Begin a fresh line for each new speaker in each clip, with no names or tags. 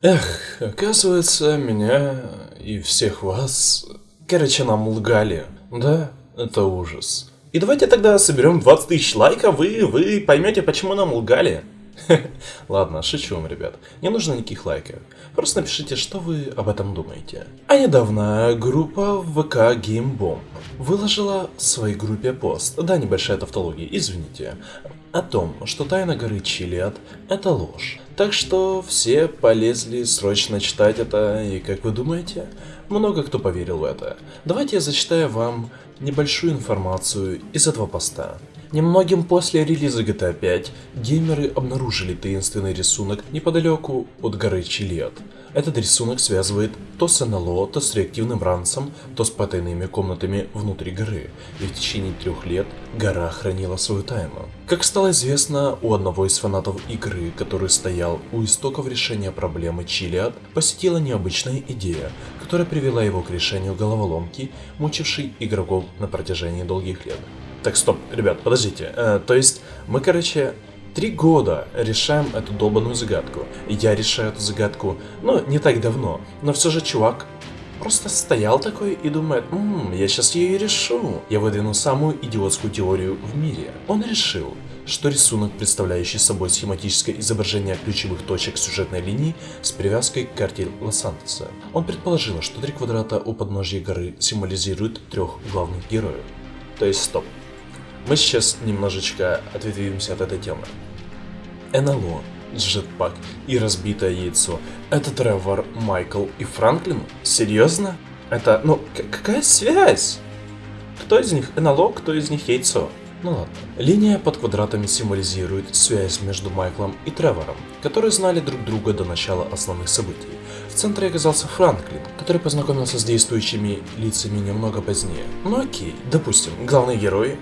Эх, оказывается, меня и всех вас, короче, нам лгали. Да, это ужас. И давайте тогда соберем 20 тысяч лайков, и вы поймете, почему нам лгали. Ладно, шучу вам, ребят. Не нужно никаких лайков. Просто напишите, что вы об этом думаете. А недавно группа ВК GameBomb выложила в своей группе пост, да, небольшая тавтология, извините, о том, что тайна горы Чилиад – это ложь. Так что все полезли срочно читать это, и как вы думаете, много кто поверил в это. Давайте я зачитаю вам небольшую информацию из этого поста. Немногим после релиза GTA 5 геймеры обнаружили таинственный рисунок неподалеку от горы Чилиад. Этот рисунок связывает то с НЛО, то с реактивным ранцем, то с потайными комнатами внутри горы, и в течение трех лет гора хранила свою тайну. Как стало известно, у одного из фанатов игры, который стоял у истоков решения проблемы Чилиад, посетила необычная идея, которая привела его к решению головоломки, мучившей игроков на протяжении долгих лет. Так, стоп, ребят, подождите. Э, то есть, мы, короче, три года решаем эту долбанную загадку. Я решаю эту загадку, ну, не так давно. Но все же чувак просто стоял такой и думает, ммм, я сейчас ее решу. Я выдвину самую идиотскую теорию в мире. Он решил, что рисунок, представляющий собой схематическое изображение ключевых точек сюжетной линии с привязкой к карте Лос-Сантоса. Он предположил, что три квадрата у подножия горы символизируют трех главных героев. То есть, стоп, мы сейчас немножечко ответвимся от этой темы. НЛО, джетпак и разбитое яйцо. Это Тревор, Майкл и Франклин? Серьезно? Это, ну, какая связь? Кто из них НЛО, кто из них яйцо? Ну ладно. Линия под квадратами символизирует связь между Майклом и Тревором, которые знали друг друга до начала основных событий. В центре оказался Франклин, который познакомился с действующими лицами немного позднее. Ну окей, допустим, главный герой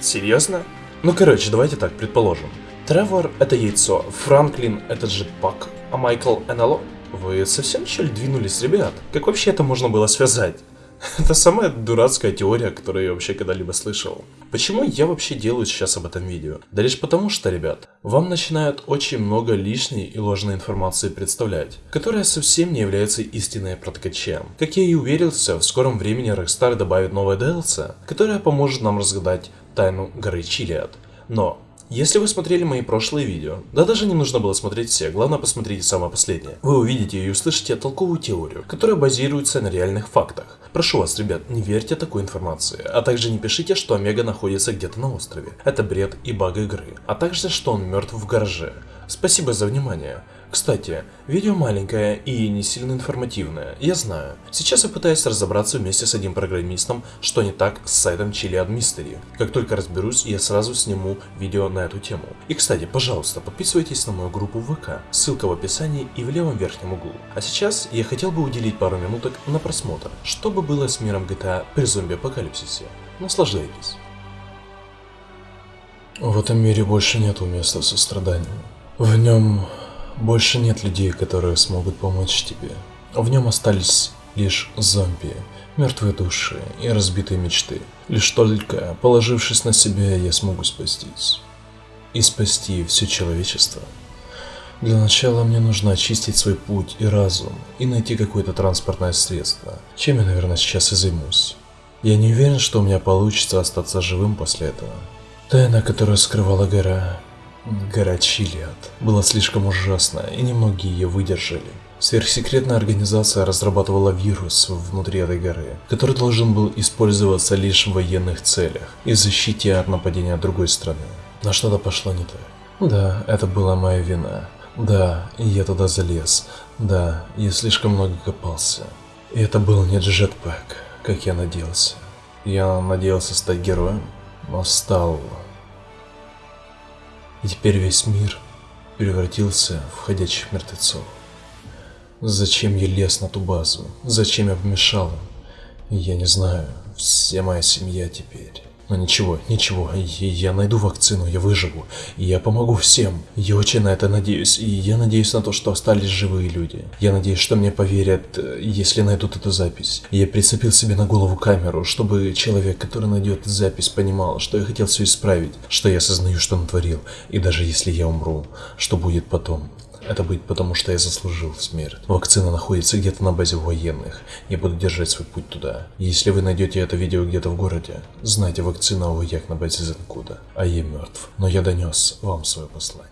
Серьезно? Ну короче, давайте так, предположим. Тревор это яйцо, Франклин это джетпак, а Майкл НЛО? Вы совсем что ли двинулись, ребят? Как вообще это можно было связать? Это самая дурацкая теория, которую я вообще когда-либо слышал. Почему я вообще делаю сейчас об этом видео? Да лишь потому что, ребят, вам начинают очень много лишней и ложной информации представлять, которая совсем не является истинной про Как я и уверился, в скором времени Rockstar добавит новое DLC, которое поможет нам разгадать тайну горы Чилиад. Но, если вы смотрели мои прошлые видео, да даже не нужно было смотреть все, главное посмотрите самое последнее, вы увидите и услышите толковую теорию, которая базируется на реальных фактах. Прошу вас, ребят, не верьте такой информации, а также не пишите, что Омега находится где-то на острове. Это бред и баг игры, а также, что он мертв в гараже. Спасибо за внимание. Кстати, видео маленькое и не сильно информативное, я знаю. Сейчас я пытаюсь разобраться вместе с одним программистом, что не так с сайтом Chili Mystery. Как только разберусь, я сразу сниму видео на эту тему. И кстати, пожалуйста, подписывайтесь на мою группу ВК, ссылка в описании и в левом верхнем углу. А сейчас я хотел бы уделить пару минуток на просмотр, что бы было с миром GTA при зомби-апокалипсисе. Наслаждайтесь. В этом мире больше нету места состраданию. В нем больше нет людей, которые смогут помочь тебе. В нем остались лишь зомби, мертвые души и разбитые мечты. Лишь только, положившись на себя, я смогу спастись. И спасти все человечество. Для начала мне нужно очистить свой путь и разум, и найти какое-то транспортное средство, чем я, наверное, сейчас и займусь. Я не уверен, что у меня получится остаться живым после этого. Тайна, которую скрывала гора, Гора Чилиад была слишком ужасна, и немногие ее выдержали. Сверхсекретная организация разрабатывала вирус внутри этой горы, который должен был использоваться лишь в военных целях и защите от нападения другой страны. Но что-то пошло не так. Да, это была моя вина. Да, я туда залез. Да, я слишком много копался. И это был не джетпак, как я надеялся. Я надеялся стать героем, но стал и теперь весь мир превратился в ходячих мертвецов. Зачем я лез на ту базу? Зачем я помешал им? Я не знаю. Вся моя семья теперь. Но ничего, ничего, я найду вакцину, я выживу, я помогу всем. Я очень на это надеюсь, и я надеюсь на то, что остались живые люди. Я надеюсь, что мне поверят, если найдут эту запись. Я прицепил себе на голову камеру, чтобы человек, который найдет запись, понимал, что я хотел все исправить, что я осознаю, что натворил, и даже если я умру, что будет потом. Это будет потому, что я заслужил смерть. Вакцина находится где-то на базе военных. Я буду держать свой путь туда. Если вы найдете это видео где-то в городе, знайте, вакцина у вояк на базе Зенкуда. А я мертв. Но я донес вам свое послание.